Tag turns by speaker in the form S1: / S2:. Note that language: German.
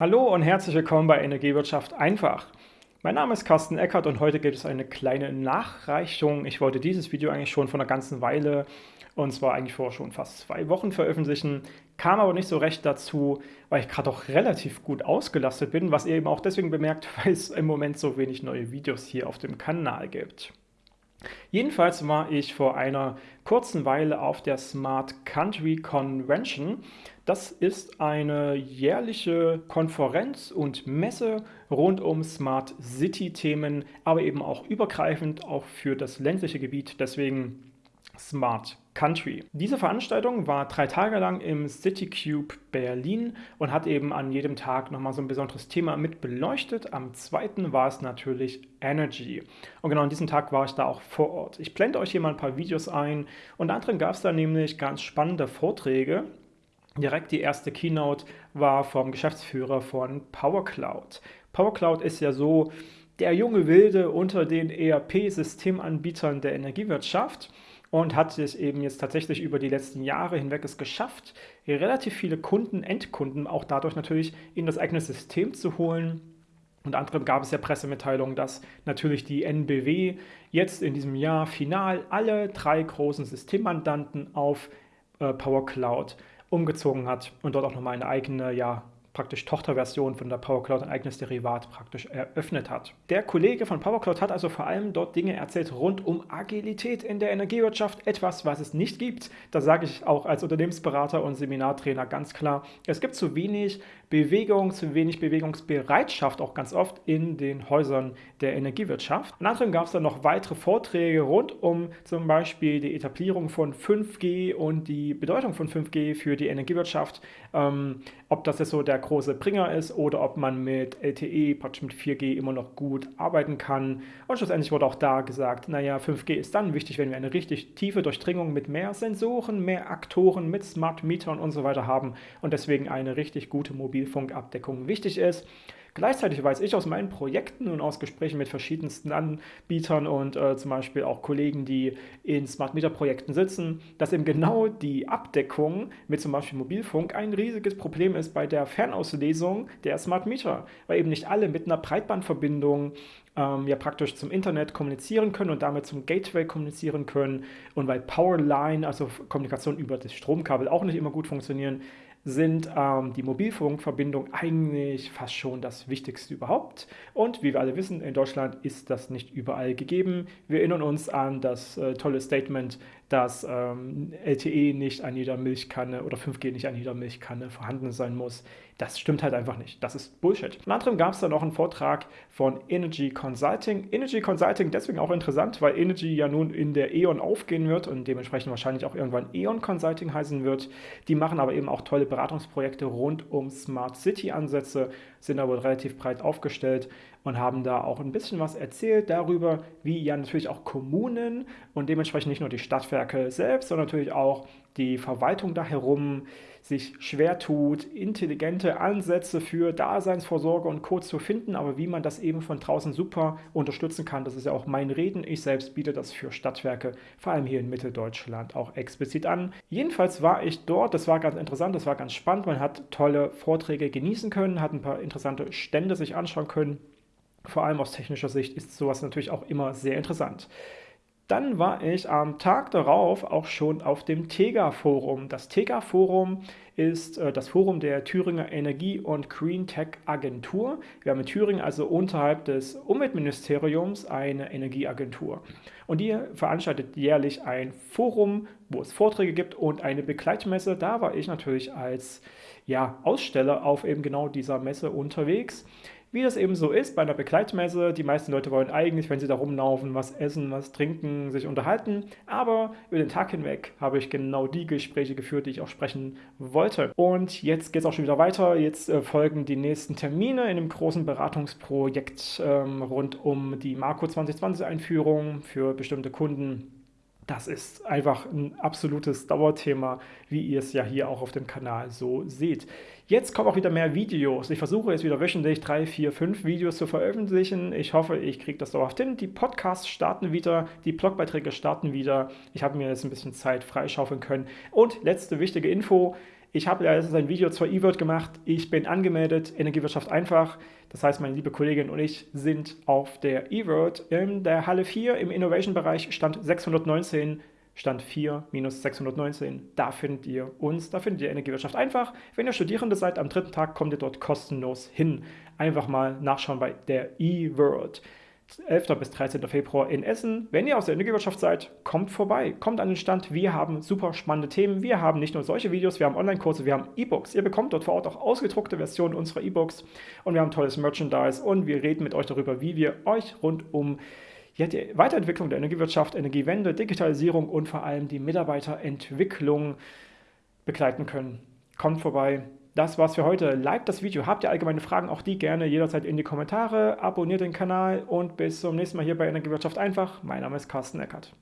S1: Hallo und herzlich willkommen bei Energiewirtschaft einfach. Mein Name ist Carsten Eckert und heute gibt es eine kleine Nachreichung. Ich wollte dieses Video eigentlich schon vor einer ganzen Weile und zwar eigentlich vor schon fast zwei Wochen veröffentlichen, kam aber nicht so recht dazu, weil ich gerade auch relativ gut ausgelastet bin, was ihr eben auch deswegen bemerkt, weil es im Moment so wenig neue Videos hier auf dem Kanal gibt. Jedenfalls war ich vor einer kurzen Weile auf der Smart Country Convention. Das ist eine jährliche Konferenz und Messe rund um Smart City Themen, aber eben auch übergreifend auch für das ländliche Gebiet. Deswegen Smart Country. Diese Veranstaltung war drei Tage lang im CityCube Berlin und hat eben an jedem Tag nochmal so ein besonderes Thema mit beleuchtet. Am zweiten war es natürlich Energy. Und genau an diesem Tag war ich da auch vor Ort. Ich blende euch hier mal ein paar Videos ein. Unter anderem gab es da nämlich ganz spannende Vorträge. Direkt die erste Keynote war vom Geschäftsführer von PowerCloud. PowerCloud ist ja so der junge Wilde unter den ERP-Systemanbietern der Energiewirtschaft und hat es eben jetzt tatsächlich über die letzten Jahre hinweg es geschafft, relativ viele Kunden, Endkunden auch dadurch natürlich in das eigene System zu holen. Unter anderem gab es ja Pressemitteilungen, dass natürlich die NBW jetzt in diesem Jahr final alle drei großen Systemmandanten auf äh, Power Cloud umgezogen hat und dort auch nochmal eine eigene ja, praktisch Tochterversion von der PowerCloud ein eigenes Derivat praktisch eröffnet hat. Der Kollege von PowerCloud hat also vor allem dort Dinge erzählt rund um Agilität in der Energiewirtschaft, etwas, was es nicht gibt. Da sage ich auch als Unternehmensberater und Seminartrainer ganz klar, es gibt zu wenig Bewegung, zu wenig Bewegungsbereitschaft auch ganz oft in den Häusern der Energiewirtschaft. Und anderem gab es dann noch weitere Vorträge rund um zum Beispiel die Etablierung von 5G und die Bedeutung von 5G für die Energiewirtschaft. Ähm, ob das jetzt so der große Bringer ist oder ob man mit LTE, praktisch mit 4G immer noch gut arbeiten kann. Und schlussendlich wurde auch da gesagt, naja, 5G ist dann wichtig, wenn wir eine richtig tiefe Durchdringung mit mehr Sensoren, mehr Aktoren, mit Smart Metern und so weiter haben und deswegen eine richtig gute Mobilfunkabdeckung wichtig ist. Gleichzeitig weiß ich aus meinen Projekten und aus Gesprächen mit verschiedensten Anbietern und äh, zum Beispiel auch Kollegen, die in Smart Meter Projekten sitzen, dass eben genau die Abdeckung mit zum Beispiel Mobilfunk ein riesiges Problem ist bei der Fernauslesung der Smart Meter, weil eben nicht alle mit einer Breitbandverbindung ähm, ja praktisch zum Internet kommunizieren können und damit zum Gateway kommunizieren können. Und weil Powerline, also Kommunikation über das Stromkabel auch nicht immer gut funktionieren, sind ähm, die Mobilfunkverbindungen eigentlich fast schon das Wichtigste überhaupt. Und wie wir alle wissen, in Deutschland ist das nicht überall gegeben. Wir erinnern uns an das äh, tolle Statement, dass ähm, LTE nicht an jeder Milchkanne oder 5G nicht an jeder Milchkanne vorhanden sein muss. Das stimmt halt einfach nicht. Das ist Bullshit. Unter anderem gab es dann noch einen Vortrag von Energy Consulting. Energy Consulting deswegen auch interessant, weil Energy ja nun in der E.ON aufgehen wird und dementsprechend wahrscheinlich auch irgendwann E.ON Consulting heißen wird. Die machen aber eben auch tolle Beratungsprojekte rund um Smart City Ansätze, sind aber relativ breit aufgestellt und haben da auch ein bisschen was erzählt darüber, wie ja natürlich auch Kommunen und dementsprechend nicht nur die Stadtwerke selbst, sondern natürlich auch die Verwaltung da herum sich schwer tut, intelligente Ansätze für Daseinsvorsorge und Co. zu finden, aber wie man das eben von draußen super unterstützen kann, das ist ja auch mein Reden. Ich selbst biete das für Stadtwerke, vor allem hier in Mitteldeutschland, auch explizit an. Jedenfalls war ich dort, das war ganz interessant, das war ganz spannend, man hat tolle Vorträge genießen können, hat ein paar interessante Stände sich anschauen können. Vor allem aus technischer Sicht ist sowas natürlich auch immer sehr interessant. Dann war ich am Tag darauf auch schon auf dem TEGA-Forum. Das TEGA-Forum ist äh, das Forum der Thüringer Energie- und Green Tech Agentur. Wir haben in Thüringen also unterhalb des Umweltministeriums eine Energieagentur. Und die veranstaltet jährlich ein Forum, wo es Vorträge gibt und eine Begleitmesse. Da war ich natürlich als ja, Aussteller auf eben genau dieser Messe unterwegs. Wie das eben so ist bei einer Begleitmesse, die meisten Leute wollen eigentlich, wenn sie da rumlaufen, was essen, was trinken, sich unterhalten. Aber über den Tag hinweg habe ich genau die Gespräche geführt, die ich auch sprechen wollte. Und jetzt geht es auch schon wieder weiter. Jetzt äh, folgen die nächsten Termine in einem großen Beratungsprojekt ähm, rund um die Marco 2020 Einführung für bestimmte Kunden das ist einfach ein absolutes Dauerthema, wie ihr es ja hier auch auf dem Kanal so seht. Jetzt kommen auch wieder mehr Videos. Ich versuche jetzt wieder wöchentlich drei, vier, fünf Videos zu veröffentlichen. Ich hoffe, ich kriege das dauerhaft hin. Die Podcasts starten wieder, die Blogbeiträge starten wieder. Ich habe mir jetzt ein bisschen Zeit freischaufeln können. Und letzte wichtige Info. Ich habe ja jetzt ein Video zur E-Word gemacht. Ich bin angemeldet, Energiewirtschaft einfach. Das heißt, meine liebe Kollegin und ich sind auf der E-Word in der Halle 4 im Innovation-Bereich, Stand 619 Stand 4 minus 619. Da findet ihr uns, da findet ihr Energiewirtschaft einfach. Wenn ihr Studierende seid, am dritten Tag kommt ihr dort kostenlos hin. Einfach mal nachschauen bei der E-World. 11. bis 13. Februar in Essen. Wenn ihr aus der Energiewirtschaft seid, kommt vorbei, kommt an den Stand. Wir haben super spannende Themen. Wir haben nicht nur solche Videos, wir haben Online-Kurse, wir haben E-Books. Ihr bekommt dort vor Ort auch ausgedruckte Versionen unserer E-Books und wir haben tolles Merchandise und wir reden mit euch darüber, wie wir euch rund um ja, die Weiterentwicklung der Energiewirtschaft, Energiewende, Digitalisierung und vor allem die Mitarbeiterentwicklung begleiten können. Kommt vorbei. Das war's für heute. Liked das Video. Habt ihr allgemeine Fragen? Auch die gerne jederzeit in die Kommentare. Abonniert den Kanal und bis zum nächsten Mal hier bei Energiewirtschaft einfach. Mein Name ist Carsten Eckert.